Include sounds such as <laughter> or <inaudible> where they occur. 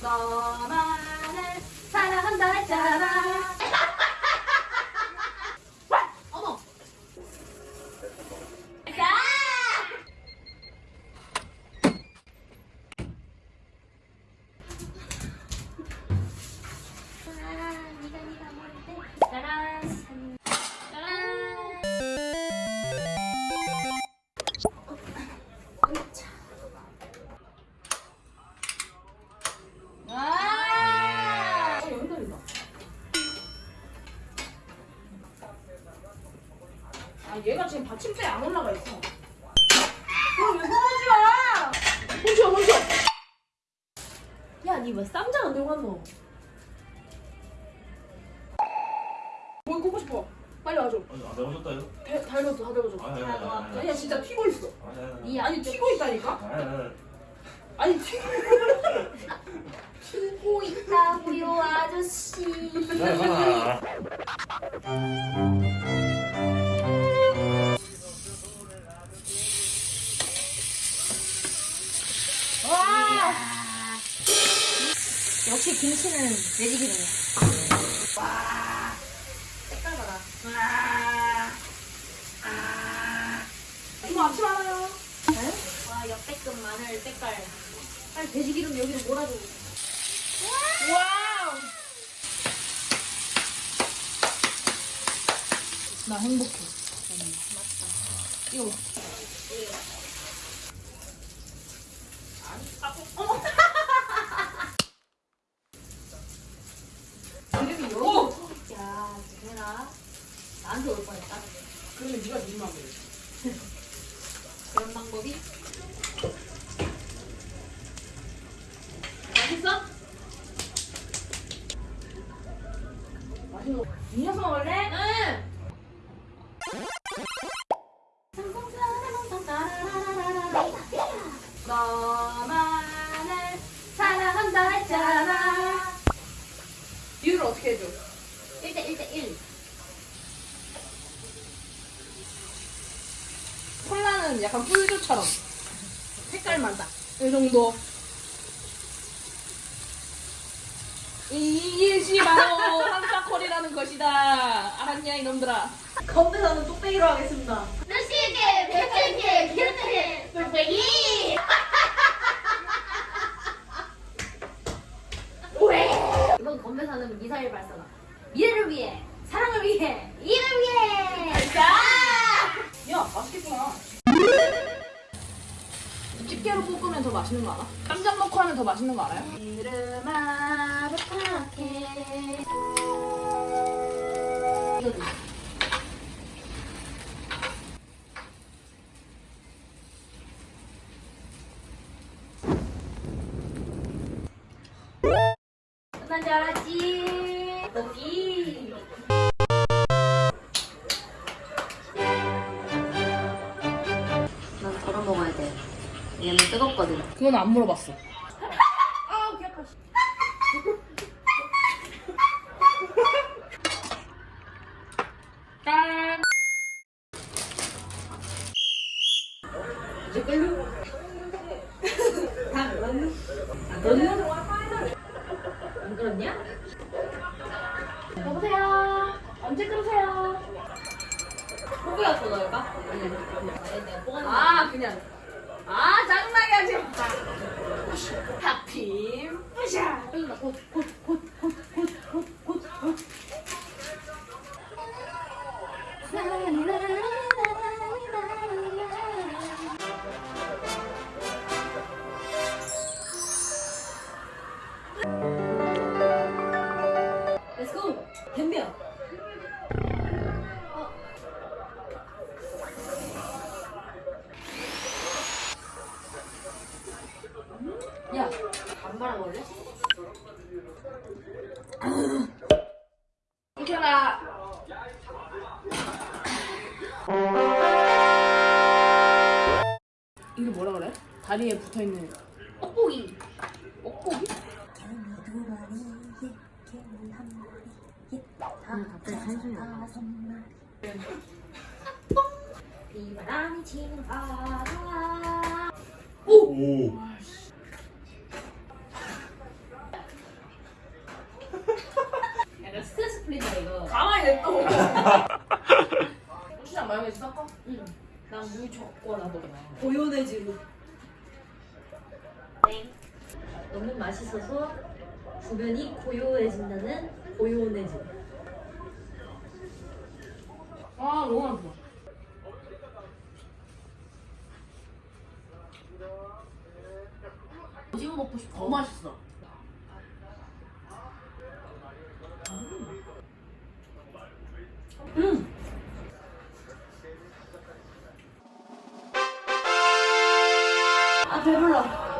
Sama 아, 얘가 지금 받침대에 안 올라가 있어. 그럼 왜 그러지 마! 멈춰, 멈춰! 야, 니왜 쌈장 안 들고 왔노? 뭘 꽂고 싶어? 빨리 와줘. 아니, 안 잘못했다요? 배, 달궈줘, 다 달궈줘. 아니, 아니, 아니, 아니. 아니야, 진짜 튀고 있어. 아니, 아니, 아니. 아니, 튀고 있다니까? 아니, 아니, 아니. 아니, 튀고 튀고 있다고요, 아저씨. 와! 역시 김치는 돼지기름이야. 와! 색깔 봐라. 와! 아! 이거 앞치 많아요. 네? 와, 역대급 마늘 색깔. 빨리 돼지기름 여기로 몰아줘. Wow! 나 행복해. 맞다. 이거 봐. 어머! 이름이 여기. 야, 해라. 나한테 올 뻔했다. 그러면 네가 안 돼. 그런 방법이. 맛있어? 맛있는 거. 이 녀석 먹을래? 응. 콜라는 약간 꿀주처럼 색깔만 딱. 이 정도. 이것이 바로 한사콜이라는 것이다. 알았냐 이놈들아. 건배사는 뚝배기로 하겠습니다. 백십 개, 기름개, 뚝배기. <laughs> 왜? 이번 건배사는 미사일 발사다. 미래를 위해, 사랑을 위해, 이를 위해. 자. 야 맛있겠구나. 집게로 볶으면 더 맛있는 거 알아? 쌈장 넣고 하면 더 맛있는 거 알아요? 끝난 줄 알았지. 왜냐면 뜨겁거든. 그건 안 물어봤어. <laughs> 아우, 개 아파. 짠. 다 넣었니? 안 그렇냐? 여보세요? 언제 끊으세요? 호구야 더 넣을까? 아니, 아니, 내가 뽀가는 아, 그냥. 아, 다리에 붙어있는 뽁뽁이 뽁뽁이? 오! 오. <laughs> 약간 스트레스 풀린다 이거 가만히 냅둬 <laughs> 고추장 마요네즈 섞어? 응난 무조건 나도 고요네즈로 너무 맛있어서 주변이 고요해진다는 고요네즈. 아 너무 맛있어. 오징어 먹고 싶어. 더 맛있어. 음. 아 배불러.